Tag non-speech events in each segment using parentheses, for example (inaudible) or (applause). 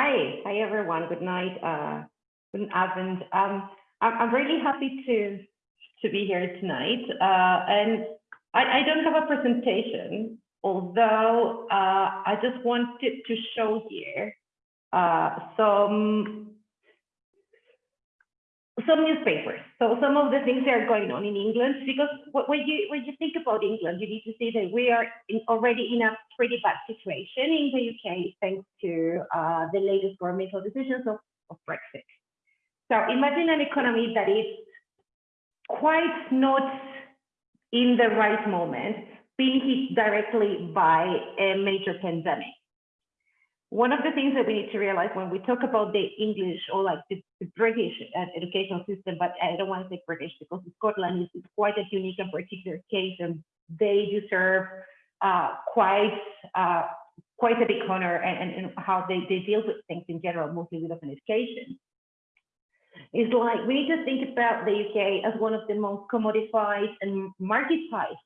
Hi, hi everyone. Good night. Uh, good afternoon. Um, I'm, I'm really happy to to be here tonight. Uh, and I, I don't have a presentation, although uh, I just wanted to show here uh, some some newspapers. So some of the things that are going on in England, because when you when you think about England, you need to see that we are in, already in a pretty bad situation in the UK thanks to uh, the latest governmental decisions of, of Brexit. So imagine an economy that is quite not in the right moment, being hit directly by a major pandemic one of the things that we need to realize when we talk about the English or like the, the British uh, educational system, but I don't want to say British because Scotland is, quite a unique and particular case, and they deserve uh, quite uh, quite a big honor and, and, and, how they, they deal with things in general, mostly with open education. It's like we need to think about the UK as one of the most commodified and marketized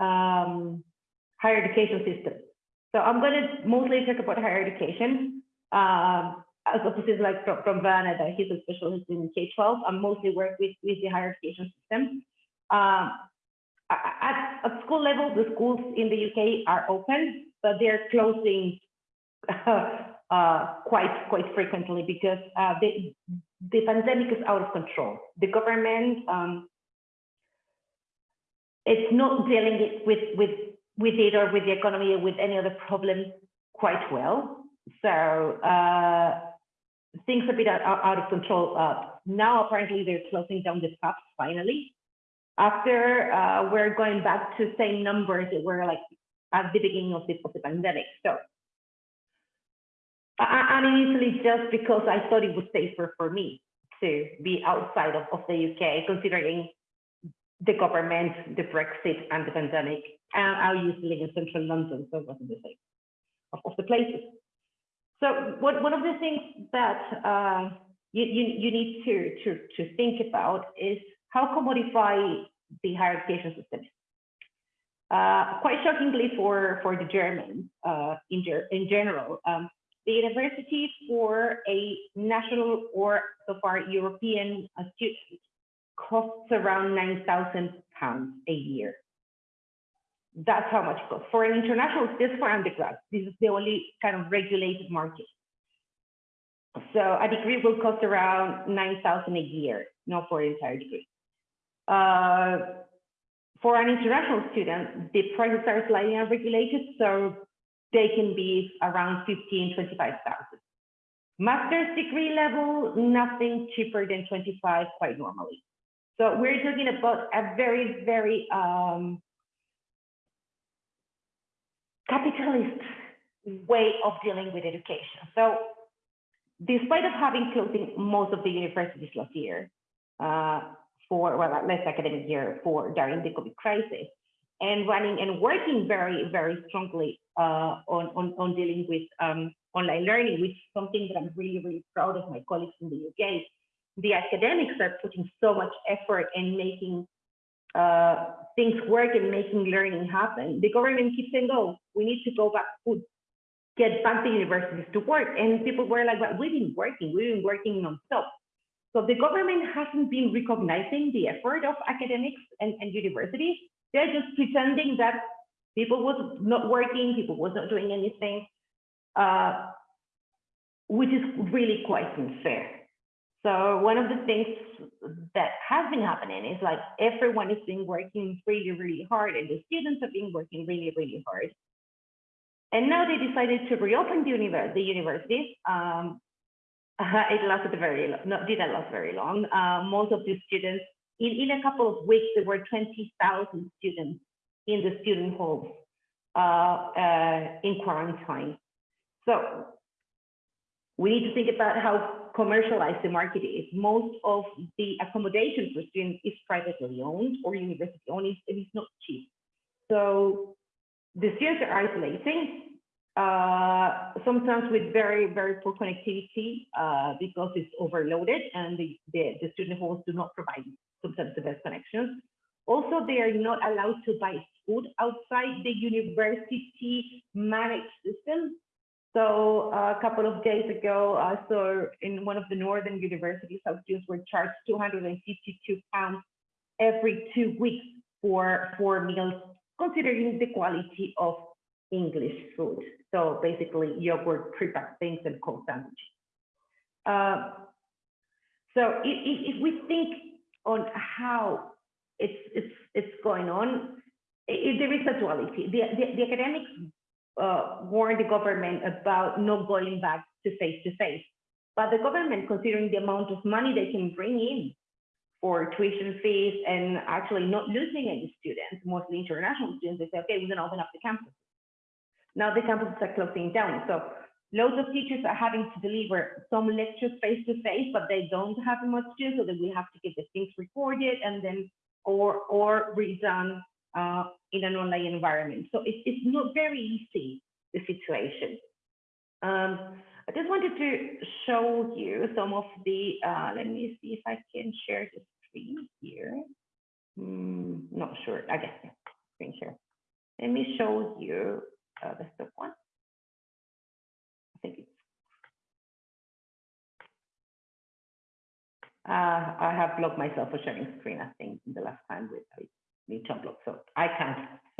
um, higher education systems so I'm going to mostly talk about higher education. Um, as opposed to like from, from Vanna, that he's a specialist in K-12. I'm mostly work with, with the higher education system. Um, at, at school level, the schools in the UK are open, but they're closing (laughs) uh, quite quite frequently because uh, the the pandemic is out of control. The government um, it's not dealing with with with it or with the economy or with any other problems quite well. So uh, things a bit out, out of control. Uh, now apparently they're closing down the pubs finally. After uh, we're going back to same numbers that were like at the beginning of the, of the pandemic. So I, I initially just because I thought it was safer for me to be outside of, of the UK, considering the government, the Brexit, and the pandemic. And I used to live in central London, so it wasn't the same of, of the places. So what, one of the things that uh, you, you, you need to, to, to think about is how commodify the higher education system uh, quite shockingly for, for the Germans uh, in, in general, um, the universities for a national or so far European student costs around 9,000 pounds a year. That's how much it costs. For an international, this for undergrad. This is the only kind of regulated market. So a degree will cost around 9,000 a year, not for an entire degree. Uh, for an international student, the prices are slightly unregulated, so they can be around 15, 25,000. Master's degree level, nothing cheaper than 25 quite normally. So we're talking about a very, very um, capitalist way of dealing with education. So despite of having closing most of the universities last year, uh, for well, last academic year for during the COVID crisis, and running and working very, very strongly uh, on, on, on dealing with um, online learning, which is something that I'm really, really proud of my colleagues in the UK the academics are putting so much effort in making uh, things work and making learning happen. The government keeps saying, "Oh, we need to go back, to get back the universities to work," and people were like, "But we've been working, we've been working nonstop." So the government hasn't been recognizing the effort of academics and, and universities. They're just pretending that people was not working, people was not doing anything, uh, which is really quite unfair. So one of the things that has been happening is like everyone has been working really, really hard and the students have been working really, really hard. And now they decided to reopen the, univers the. Um, (laughs) it lasted very long, no, didn't last very long. Uh, most of the students, in, in a couple of weeks, there were 20,000 students in the student halls uh, uh, in quarantine. So we need to think about how commercialized the market is. Most of the accommodation for students is privately owned or university owned, and it's not cheap. So the students are isolating, uh, sometimes with very, very poor connectivity uh, because it's overloaded and the, the, the, student halls do not provide sometimes the best connections. Also, they are not allowed to buy food outside the university managed system So uh, a couple of days ago, I saw in one of the northern universities, how students were charged 252 pounds every two weeks for four meals, considering the quality of English food. So basically, yogurt, pre-packed things, and cold sandwiches. Uh, so if, if we think on how it's it's it's going on, it, there is a duality. The, the, the academics uh, warned the government about not going back to face to face, but the government, considering the amount of money they can bring in for tuition fees and actually not losing any students, mostly international students, they say, okay, we're going to open up the campus. Now the campuses are closing down. So loads of teachers are having to deliver some lectures face to face, but they don't have much to so that we have to get the things recorded and then or or redone uh, in an online environment. So it's it's not very easy the situation. Um, I just wanted to show you some of the. Uh, let me see if I can share the screen here. Hmm, not sure. I guess yeah, screen share. Let me show you uh, the step one. I think it's. Uh, I have blocked myself for sharing screen, I think, in the last time with To unblock, so I can't. (laughs)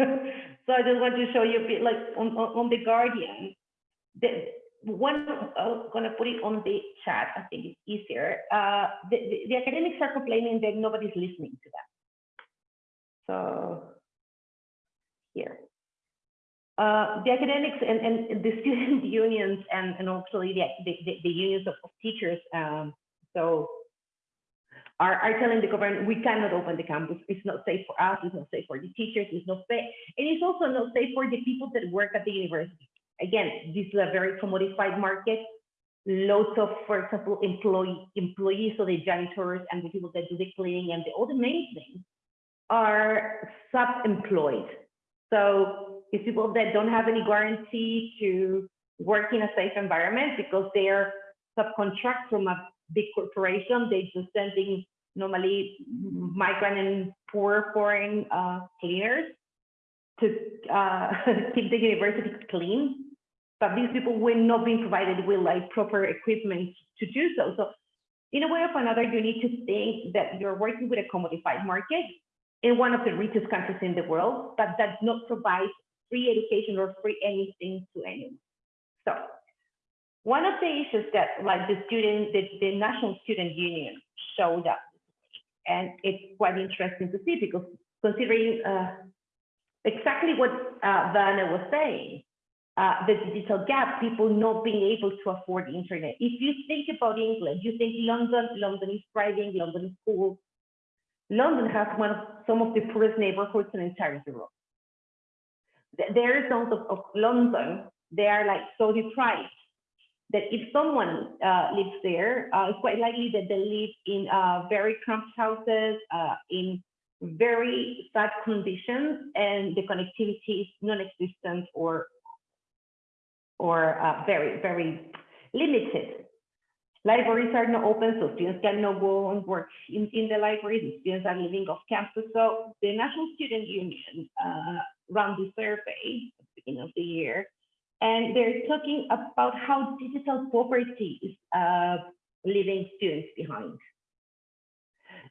so I just want to show you a bit like on, on, the Guardian. The one, I'm gonna put it on the chat, I think it's easier. Uh, the, the, the academics are complaining that nobody's listening to them. So here. Uh, the academics and, and the (laughs) student unions and, and actually the, the, the unions of, of teachers, um, so are, are telling the government we cannot open the campus. It's not safe for us. It's not safe for the teachers. It's not safe, and it's also not safe for the people that work at the university. Again, this is a very commodified market. Lots of, for example, employee employees, so the janitors and the people that do the cleaning and the, all the maintenance are sub-employed. So it's people that don't have any guarantee to work in a safe environment because they're subcontract from a big corporation. They just sending normally migrant and poor foreign uh, cleaners to uh, (laughs) keep the university clean. But these people were not being provided with like proper equipment to do so. So in a way or another, you need to think that you're working with a commodified market in one of the richest countries in the world, but does not provide free education or free anything to anyone. So one of the issues that like the student, the, the National Student Union showed up, and it's quite interesting to see because considering uh, exactly what uh, was saying, uh, the digital gap, people not being able to afford the internet. If you think about England, you think London, London is thriving, London is cool. London has one of some of the poorest neighborhoods in entire Europe. There are zones of, of London, they are like so deprived that if someone uh, lives there, uh, it's quite likely that they live in uh, very cramped houses, uh, in very sad conditions, and the connectivity is non-existent or or uh, very very limited. Libraries are not open, so students cannot go and work in, in the libraries. Students are living off campus. So the National Student Union uh, ran the survey at the beginning of the year and they're talking about how digital poverty is uh, leaving students behind.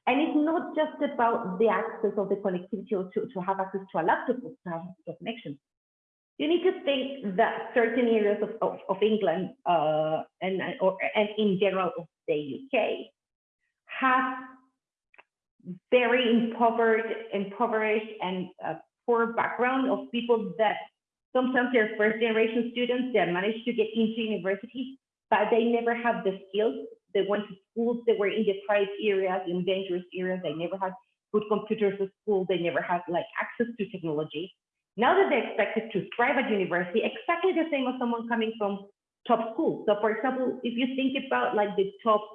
And it's not just about the access of the connectivity or to, to have access to a laptop or to have a connection. You need to think that certain areas of, of, of England uh, and, or, and in general of the UK have very impoverished, impoverished and uh, poor background of people that Sometimes they're first generation students that managed to get into university, but they never have the skills. They went to schools that were in deprived areas, in dangerous areas. They never had good computers at school. They never had like access to technology. Now that they're expected to thrive at university, exactly the same as someone coming from top schools. So for example, if you think about like the top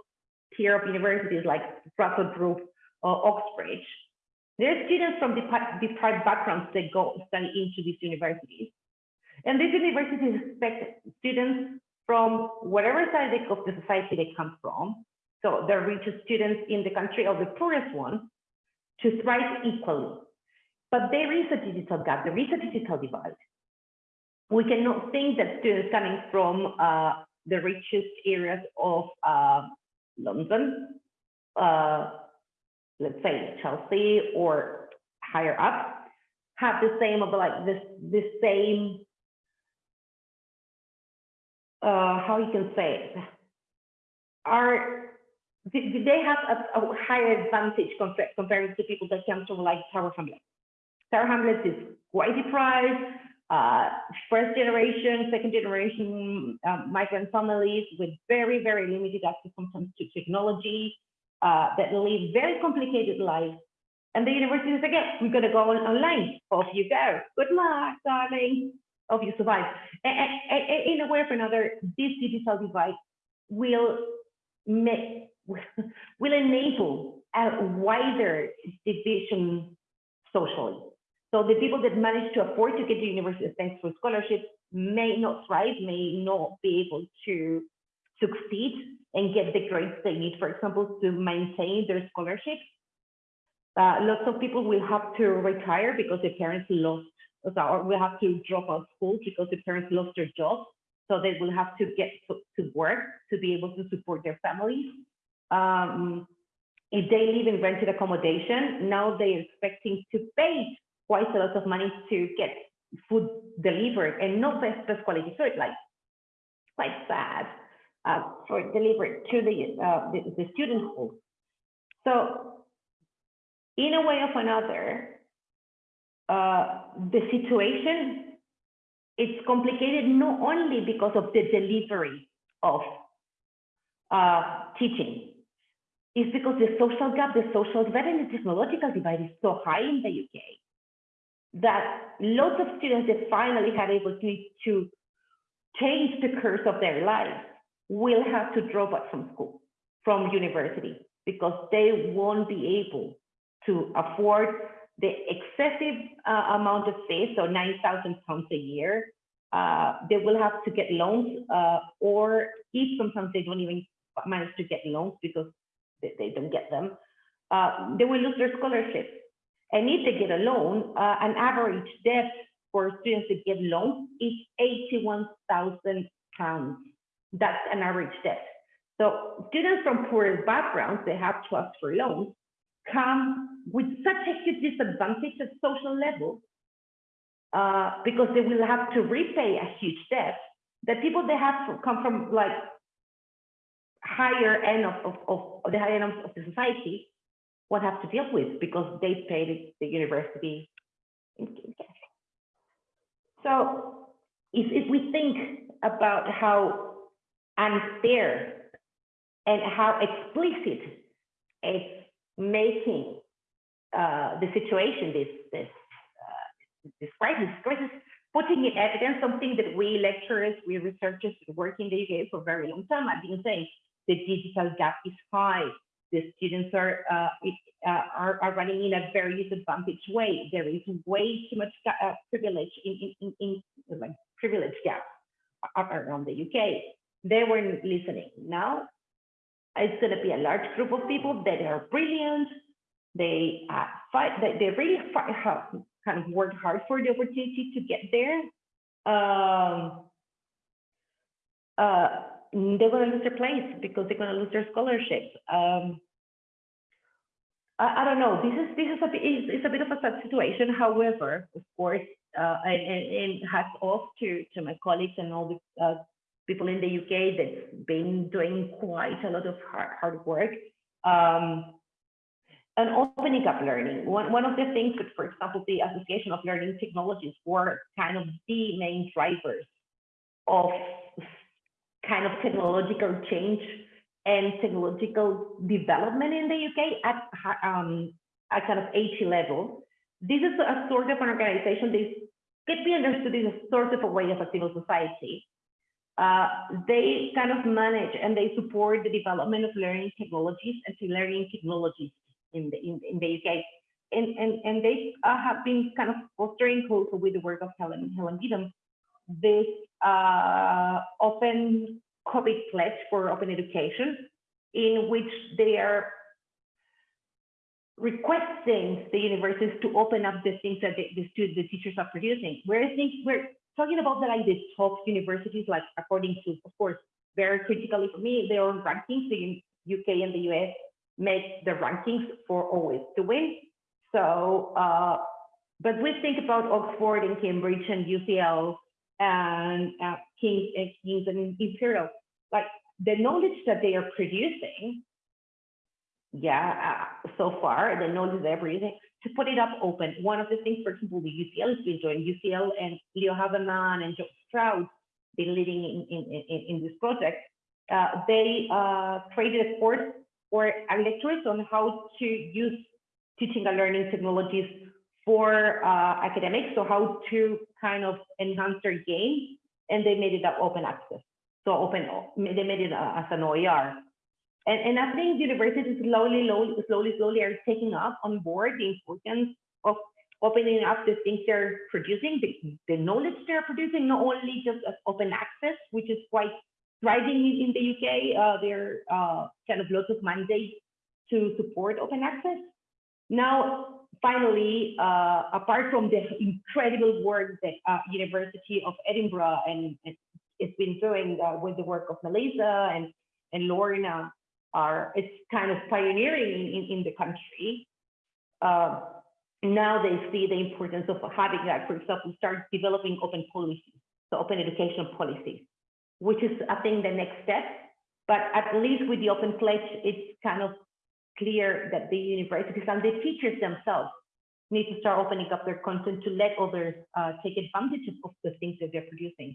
tier of universities like Russell Group or Oxbridge, there are students from deprived backgrounds that go study into these universities. And these universities expect students from whatever side of the society they come from, so the richest students in the country or the poorest ones, to thrive equally. But there is a digital gap, there is a digital divide. we cannot think that students coming from uh, the richest areas of uh, London, uh, let's say Chelsea or higher up, have the same of like this the same uh, how you can say it are do they have a, a higher advantage compared compared to people that come from like Tower Hamlets? Tower Hamlets is quite deprived, uh, first generation, second generation um, migrant families with very, very limited access sometimes to technology uh, that live very complicated lives. And the university is again, we're going to go on online. Off you go. Good luck, darling. Hope you survive. And, and, and in a way or another, this digital divide will make (laughs) will enable a wider division socially. So the people that manage to afford to get to university thanks to scholarships may not thrive, may not be able to succeed and get the grades they need, for example, to maintain their scholarships. Uh, lots of people will have to retire because their parents lost, or will have to drop out school because the parents lost their jobs. So they will have to get to, work to be able to support their families. Um, if they live in rented accommodation, now they're expecting to pay quite a lot of money to get food delivered and not best, best quality food, like quite sad uh, for delivered to the, uh, the, the student hall. So in a way of another, uh, the situation is complicated not only because of the delivery of uh, teaching, it's because the social gap, the social divide and the technological divide is so high in the UK that lots of students that finally had able to, to change the course of their lives will have to drop out from school, from university, because they won't be able to afford the excessive uh, amount of fees, so 9,000 pounds a year. Uh, they will have to get loans, uh, or if sometimes they don't even manage to get loans because they, they don't get them, uh, they will lose their scholarships. And if they get a loan, uh, an average debt for students to get loans is 81,000 pounds. That's an average debt. So students from poor backgrounds, they have to ask for loans, come with such a huge disadvantage at social level uh, because they will have to repay a huge debt that people they have come from like higher end of, of, of the higher end of the society what have to deal with because they paid the university in cash. So if, if we think about how unfair and how explicit it's making uh, the situation, this this uh, this crisis, crisis, putting in evidence something that we lecturers, we researchers work in the UK for a very long time. I've been saying the digital gap is high the students are, uh, uh, are, are running in a very disadvantaged way. There is way too much uh, privilege in, in, in, in like privilege gap around the UK. They weren't listening. Now it's going to be a large group of people that are brilliant. They uh, fight. They, they really fight, have, kind of work hard for the opportunity to get there. Um, uh, they're going to lose their place because they're going to lose their scholarships. Um, I, I, don't know. This is this is a it's, it's a bit of a sad situation. However, of course, uh, and, and, and hats off to to my colleagues and all the uh, people in the UK that's been doing quite a lot of hard, hard work. Um, and opening up learning. One, one of the things that, for example, the Association of Learning Technologies were kind of the main drivers of kind of technological change and technological development in the UK at, um, at kind of HE level. This is a sort of an organization that can be understood as a sort of a way of a civil society. Uh, they kind of manage and they support the development of learning technologies and learning technologies in the, in, in the UK. And, and, and they uh, have been kind of fostering also with the work of Helen, Helen Beetham, this uh, open COVID pledge for open education, in which they are requesting the universities to open up the things that the, the students, the teachers are producing. Where I think where talking about the, like the top universities, like according to, of course, very critically for me, their own rankings, the UK and the US make the rankings for always to win. So, uh, but we think about Oxford and Cambridge and UCL and uh, Kings and Kings and Imperial, like the knowledge that they are producing, yeah, uh, so far, the knowledge they're producing, to put it up open. One of the things, for example, the UCL has been doing, UCL and Leo Havemann and Joe Stroud, been leading in, in, in, in this project. Uh, they uh, created a course or a lectures on how to use teaching and learning technologies for uh, academics, so how to kind of enhance their game, and they made it up open access. So open, they made it uh, as an OER. And, and I think universities slowly, slowly, slowly, slowly are taking up on board the importance of opening up the things they're producing, the, the knowledge they're producing, not only just open access, which is quite thriving in, in the UK. Uh, there are uh, kind of lots of mandates to support open access. Now, finally, uh, apart from the incredible work that uh, University of Edinburgh and, and it's been doing uh, with the work of Melissa and, and Lorna are, it's kind of pioneering in, in the country. Uh, now they see the importance of having that, for example, start developing open policies, so open education policies, which is, I think, the next step. But at least with the open pledge, it's kind of clear that the universities and the teachers themselves need to start opening up their content to let others uh, take advantage of the things that they're producing.